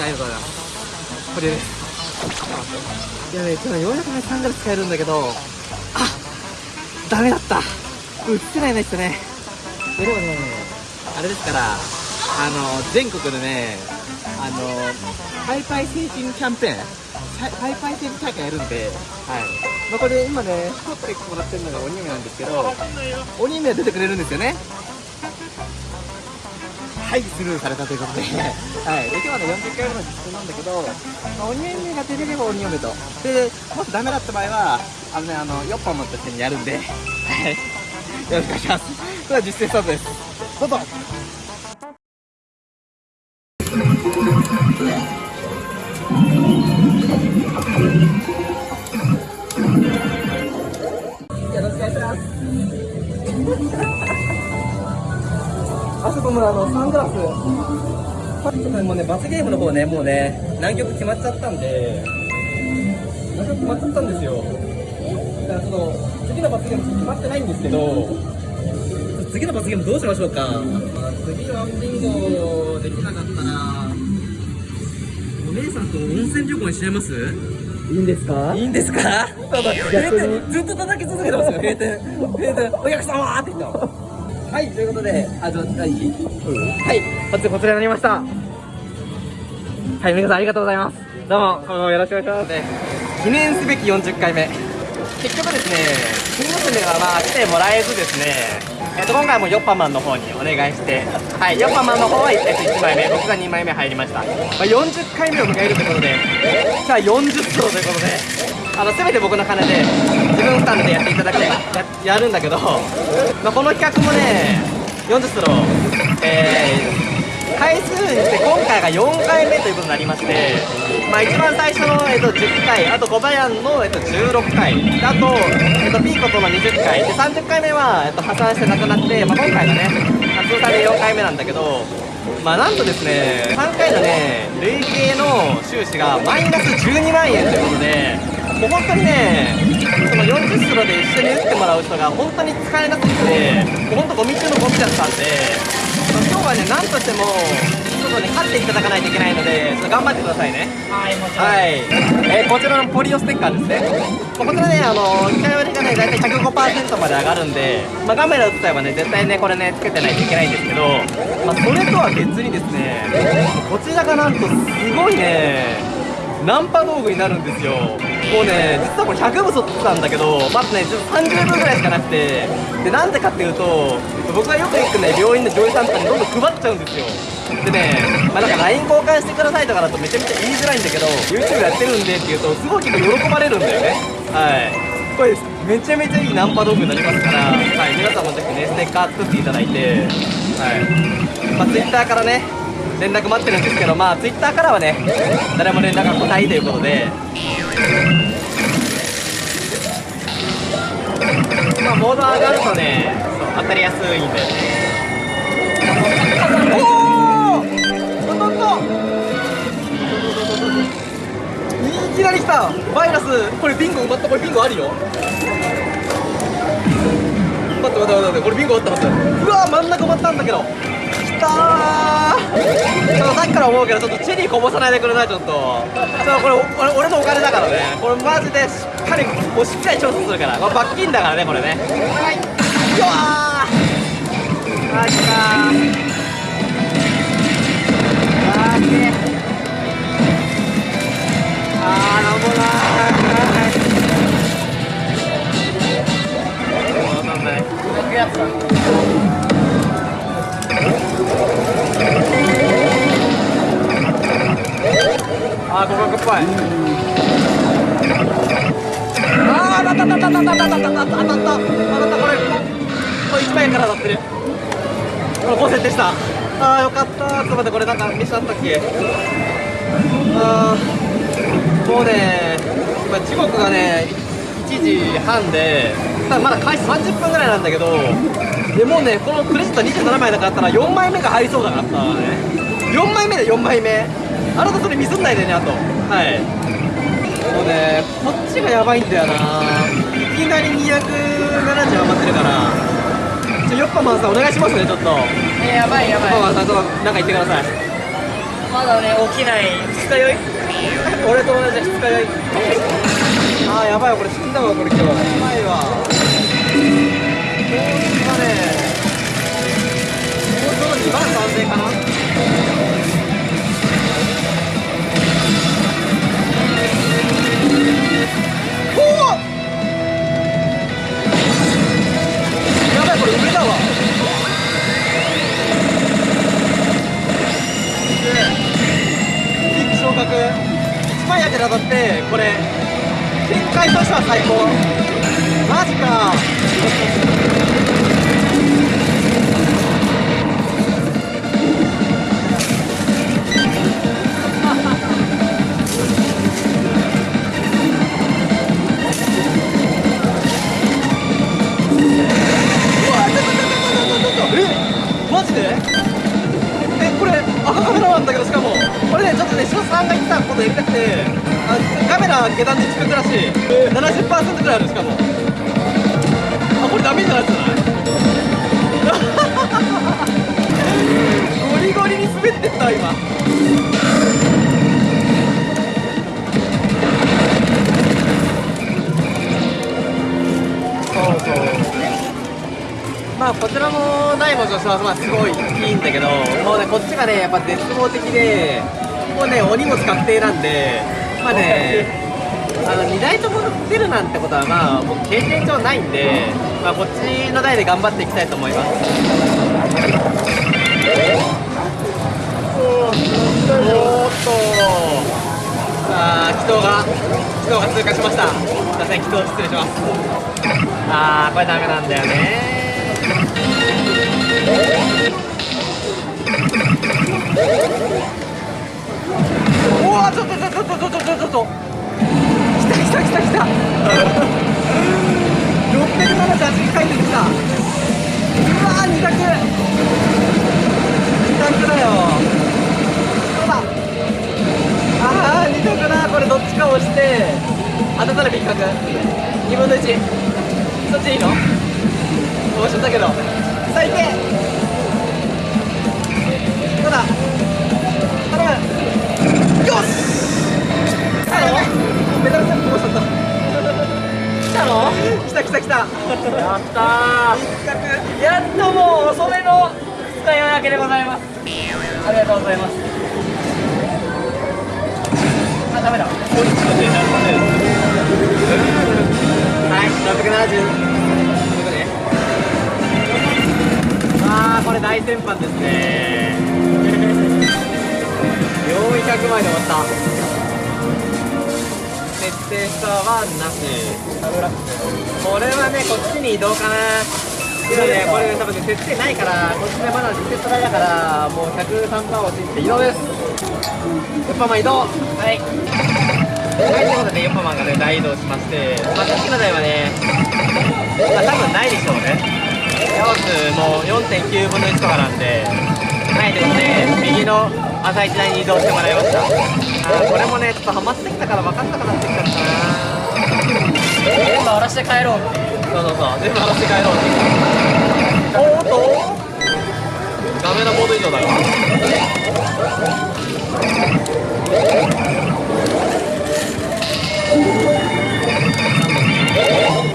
たありがとうございますこれ。いやね今日ようやくねサングラス使えるんだけど。あダメだった。映せないですね。でもねあれですからあの全国でねあのパイパイ成人キャンペーンパイパイ成人大会やるんではい。まあ、これ今ね撮ってもらってるのが鬼嫁なんですけど鬼嫁は出てくれるんですよね。はいスルーされたということではい。で今日はね40回目の実践なんだけど、まあ、鬼嫁が出てれば鬼嫁と。でもしダメだった場合はあのねあのヨッパモンとしてにやるんではい。よろしくお願いします。それでは実践スタートです。どうぞ。あのサングラス。もうね罰ゲームの方ねもうね南極決まっちゃったんで。南極決まっちゃったんですよ。だからちょっと次の罰ゲーム決まってないんですけど。次の罰ゲームどうしましょうか、まあ、次はビンゴできなかったら。お姉さんと温泉旅行にしちゃいます？いいんですか？いいんですか？ずっと叩き続けてますよ閉店。閉店。お客様って言ったのはいということであじゃあいい、はい。こちこちらになりました。はい皆さんありがとうございます。どうも今後もよろしくお願いします、ね、記念すべき40回目。結局ですね金娘がまあ来てもらえずですね。えっと今回もヨッパマンの方にお願いしてはいヨッパマンの方は、えっと、1枚目僕が2枚目入りました、まあ、40回目を迎えるということでさあ40ソロということであの全て僕の金で自分負担でやっていただくややるんだけど、まあ、この企画もね40ソローえー、回数にして今回が4回目ということになりまして、まあ、一番最初の、えっと、10回あと小林の、えっと、16回あと、えっと、ピーコとの20回で30回目は、えっと、破産してなくなって、まあ、今回がねまあ通算で4回目なんだけどまあなんとですね3回のね累計の収支がマイナス12万円ということでもう本当にねその40スロで一緒に打ってもらう人が本当に使えなくてもう本当ゴミ中のゴミだったんで、まあ、今日はねなんとしてもちょっとね勝っていただかないといけないのでちょっと頑張ってくださいね。はいもちろん。はい、えーこちらのポリオステッカーですね、まあこちらね、あの機械割りがね、大体105%まで上がるんで、まあ、カメラ映ったばね、絶対ね、これね、つけてないといけないんですけど、まあ、それとは別にですね、こちらがなんと、すごいね、ナンパ道具になるんですよ。もうね、実はこれ100部撮ってたんだけど、まずね、ちょっと30分ぐらいしかなくて、で、なんでかっていうと、僕がよく行くね、病院の女優さんとかにどんどん配っちゃうんですよ。でね、まあ、なんか LINE 交換してくださいとかだとめちゃめちゃ言いづらいんだけど YouTube やってるんでって言うとすごい結構喜ばれるんだよね。はい。これめちゃめちゃいいナンパ道具になりますから、はい、皆さんもぜひねステッカー作っていただいてはい。まあ Twitter からね連絡待ってるんですけどまあ Twitter からはね誰も連絡が来ないということでまあモード上がるとねそう当たりやすいんだよね。おお当たったいきなり来た。バイラスこれビンゴ埋まったこれビンゴあるよ。待って待って待ってこれビンゴあったはず。うわ真ん中埋まったんだけど。きたー。ちょっとさっきから思うけどちょっとチェリーこぼさないでくれないちょっと。ちょっとこれ俺俺のお金だからね。これマジでしっかりもうしっかり調査するから。これ罰金だからねこれね。はいうわー。あー来たー。あきれいあーなんもない。わかんない僕やつだあーここが怖いあー当たった当たった当たった当たった当たった当たった。当たったこれこれ1枚から当たってる。これ5設定した。あーよかった。ちょっと待ってこれなんかミスあったっけ？あーもうね今時刻がね1時半でまだ開始30分ぐらいなんだけどでもうねこのクレジット27枚だかったら4枚目が入りそうだからさ。ね4枚目で4枚目。あなたそれミスんないでねあと。はい。もうねこっちがやばいんだよな。いきなり270余ってるから。ちょヨッパマンさんお願いしますねちょっと。ヨえー、やばいやばい。ッパマンさんちょっとなんか言ってください。ままだね起きない。二日酔い？俺と同じ二日酔い。あーやばいこれ死んだわこれ今日。やばいわ当たってこれ展開としては最高マジかジで？えこれ赤カメラなんだけどしかも。これねちょっとね翔さんが言ってたことやりたくてあカメラ下段で近くらしい。70%ぐらいあるしかも。あこれダメじゃないじゃない？ゴリゴリに滑ってった今。まあこちらも大の助手はまあすごいいいんだけどもうねこっちがねやっぱ絶望的でもうねお荷物確定なんでまあねあの2台とも出るなんてことはまあ僕経験上ないんでまあこっちの台で頑張っていきたいと思います。おっと。さあ祈祷が祈祷が通過しました。すいません祈祷失礼します。あーこれダメなんだよね。うわちょっとちょっとちょっとちょっとちょっとちょっと。来た来た来た来た。678回出てきた。うわー2択。2択だよ。そうだ。ああ2択だこれどっちか押して。当たったら別格2分の1そっちいいの？押しちゃったけど。最低どうだ？頼む。よし。来たの？メダルセット押しちゃった来たの？来た来た来た。やったー。やっともう遅めの使い分けでございます。ありがとうございます。あダメだ。はい。670れ大先般ですね。400枚で終わった。設定スターはなし。これはねこっちに移動かな。けどねこれ多分ね設定ないからこっちでまだリセット台だからもう103%を信じて移動です。ヨッパマン移動。はい。はい、ということで、ヨッパマンがね、大移動しまして、まあ、さっきの台はね、まあ、多分ないでしょうね。ヤオスもう4.9分の1とかなんで、はい、ということで、右の朝一台に移動してもらいました。あこれもね、ちょっとハマってきたから分かんなくなってきちゃったな全部荒らして帰ろうっていう。そうそうそう、全部荒らして帰ろうっていう。おーっとダメなモード以上だよ。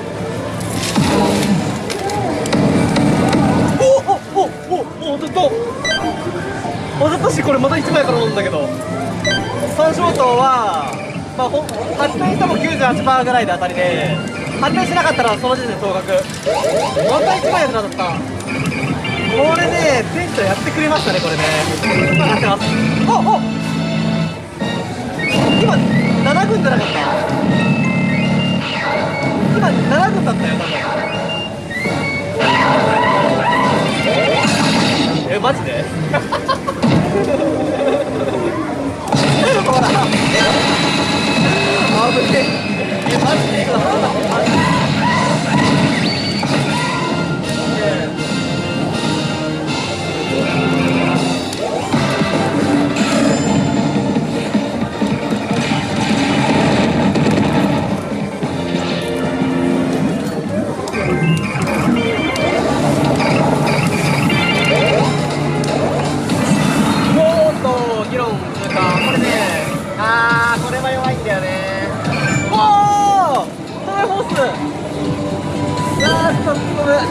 おおおずっととしこれまた1枚から飲んだけど。三小灯はまあほ発電しても98%ぐらいで当たりで発電しなかったらその時点で総額また1枚役立った。これね店長やってくれましたねこれね。今やってます。おお。今7軍じゃなかった。今7軍だったよ多分。えマジで？ほらあぶねえマジでえマジで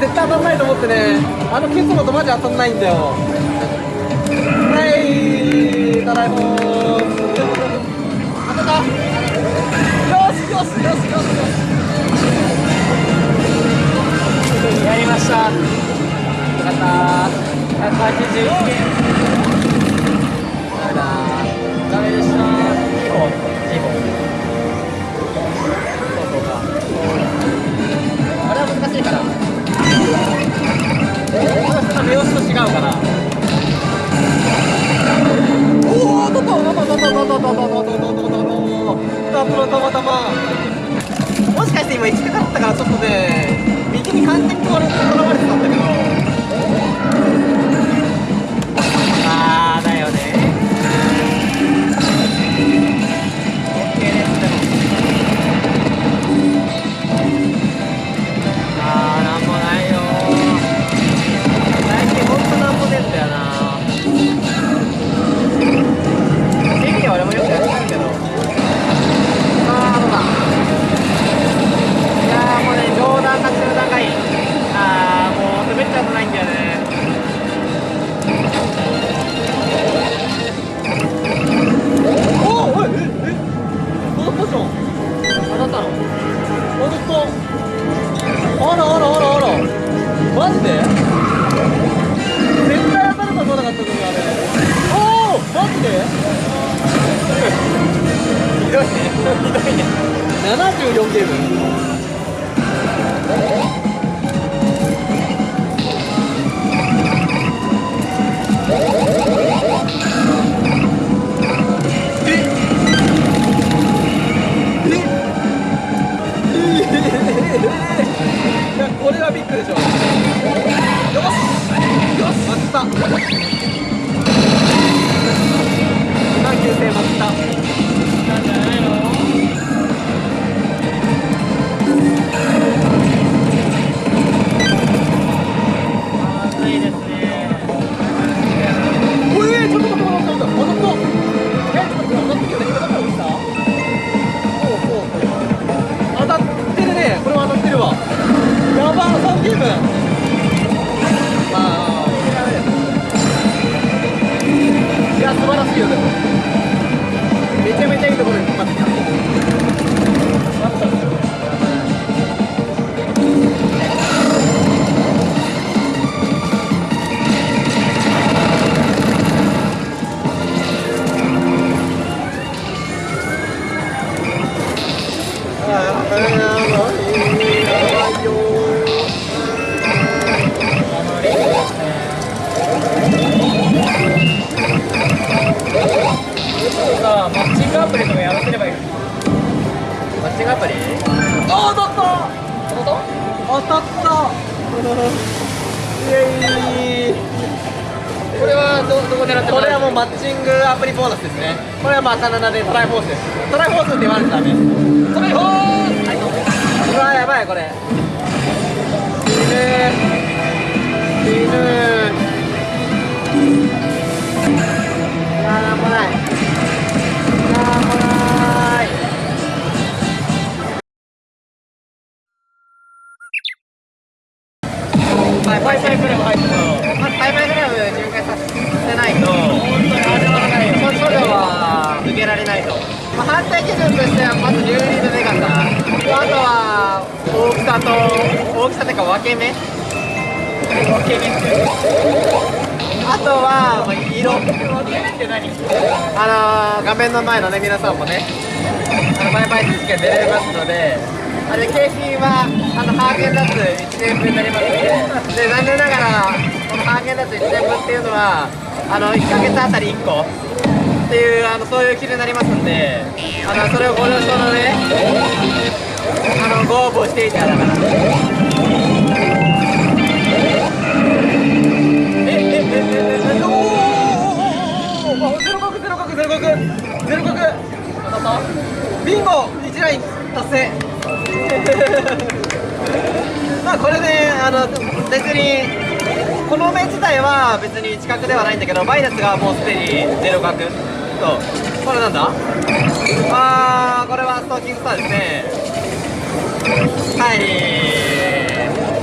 絶対当たんないと思ってね。あのケツのとマジ当たんないんだよ。はい。ただいま当たったよしよしよし。よしやりました。よかった181点ダメだダメでした2本2本。プリとかやらせればいいマッチングアプリあ当たった当たった当たったイエイこれはどどこ狙ってこれはもうマッチングアプリボーナスですねこれはまあカナダでトライフォースですトライフォースって言われてたねトライフォースうわやばいこれ死ぬ死ぬやなんもない。バイバイクラブ入ったの。まず、バイバイクラブ入会させないと、本当に始まらないよ。処女は抜けられないと。まあ、反対基準としては、まず流入のでかさ。あとは、大きさと、大きさというか分け目。分け目あとは、まあ、色。分け目って何あのー、画面の前のね、皆さんもね、の、バイバイ選手権出れますので、あれ、景品は、あの、ハーゲンダッツ1年分になりますので、で、残念ながら、このハーゲンダッツ1年分っていうのは、あの、1ヶ月あたり1個っていう、あの、そういう基準になりますんで、あの、それをご了承のね、あの、ご応募していただから。え、え、え、え、え、おおゼロ角ゼロ角ゼロ角ゼロ角当たったビンゴ1ライン達成まあこれねあの別にこの目自体は別に近くではないんだけどバイナスがもうすでにゼロ角そうこれなんだ？あーこれはストーキングスターですね。はい。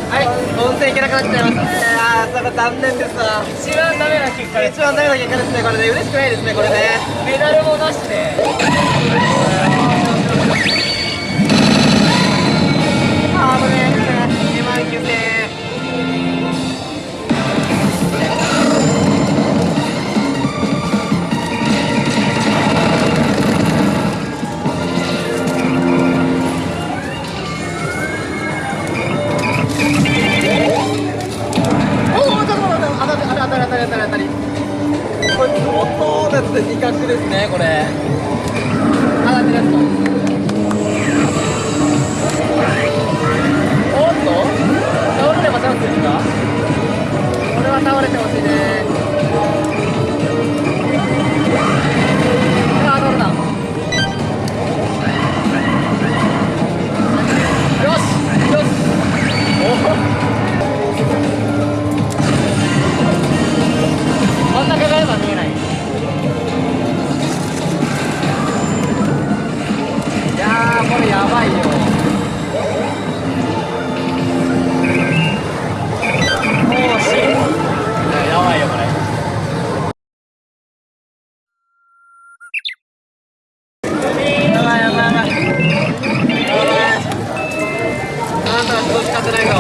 はい。温泉行けなくなっちゃいましたね。あーなんか残念ですわ。一番ダメな結果です。一番ダメな結果ですね。これね嬉しくないですねこれね。メダルも倒れあんたは人使ってないぞ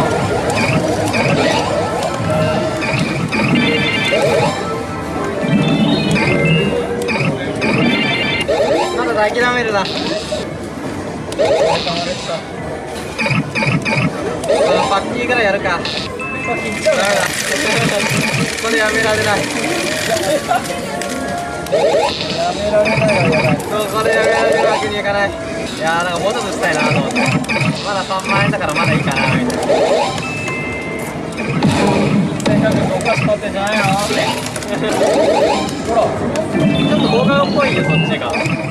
まだ諦めるな。あパッキーぐらいやるか。ダメだこれやめられない。やめられないそうこれやめられるわけにいかないいやーなんかもうちょっとしたいなと思ってまだ3万円だからまだいいかなみたいな。1100お菓子買ってんじゃないのほら。ちょっと動画っぽいよそっちが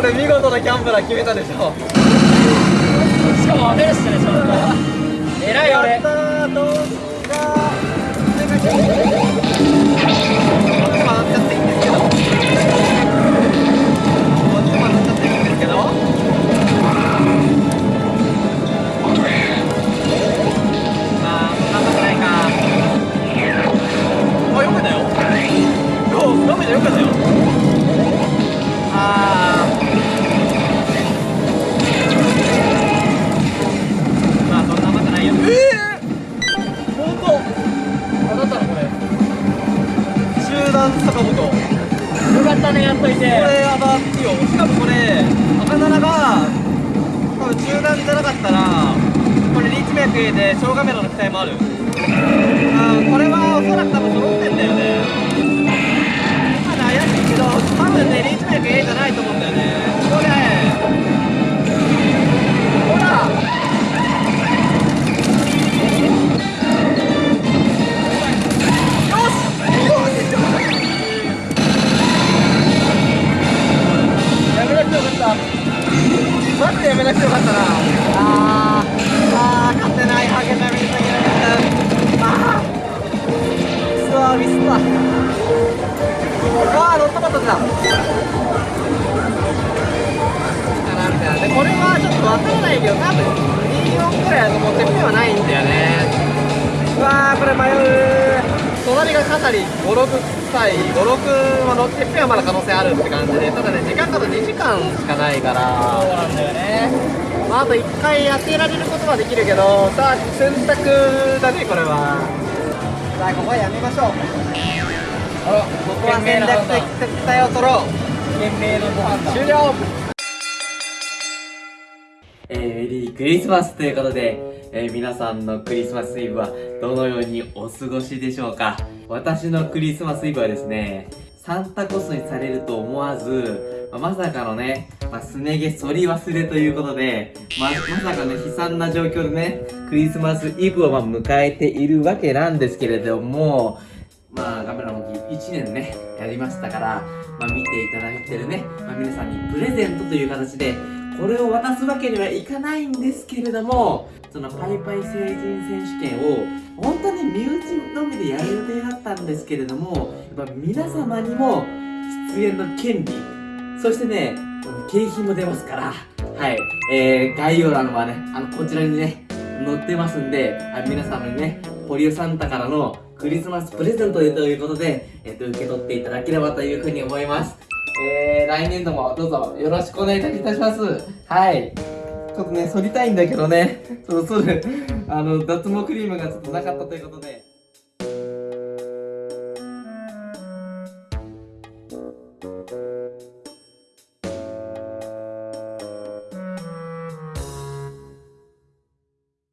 これ見事なギャンブラー決めたでしょ。しかも当てるしねちゃんと偉いや俺ったーどうしたっちゃっていいんですけど。こっちも当たっちゃっていいんですけどまあそんなことないかあよ。ああよかったねやっといて。これやばいよ。しかもこれ赤七が多分中段じゃなかったらこれリーチ脈で小カメラの期待もある。あこれはおそらく多分揃ってんだよね。まだ怪しいけど多分ねリーチ脈 A じゃないと思うんだよね。なくてやめなくてよかったな。あと1回当てられることはできるけどさあ選択だねこれは。さあここはやめましょう。あらここは戦略的撤退を取ろう。懸命のご飯だ。終了。えーメリークリスマスということで、えー皆さんのクリスマスイブはどのようにお過ごしでしょうか。私のクリスマスイブはですね、サンタコスにされると思わず、まあまさかのね、まあ、すね毛剃り忘れということで、まあ、まさかね、悲惨な状況でね、クリスマスイブをまあ迎えているわけなんですけれども、まあ、ガメラも1年ね、やりましたから、まあ、見ていただいてるね、まあ、皆さんにプレゼントという形で、これを渡すわけにはいかないんですけれども、そのパイパイ成人選手権を、本当に身内のみでやる予定だったんですけれども、やっぱ皆様にも出演の権利、そしてね、景品も出ますから、はい、えー、概要欄はね、あの、こちらにね、載ってますんで、あ皆様にね、ポリオサンタからのクリスマスプレゼントでということで、えっと、受け取っていただければというふうに思います。えー、来年度もどうぞよろしくお願いいたします。はい。ちょっとね、剃りたいんだけどね、そろそろ、あの、脱毛クリームがちょっとなかったということで。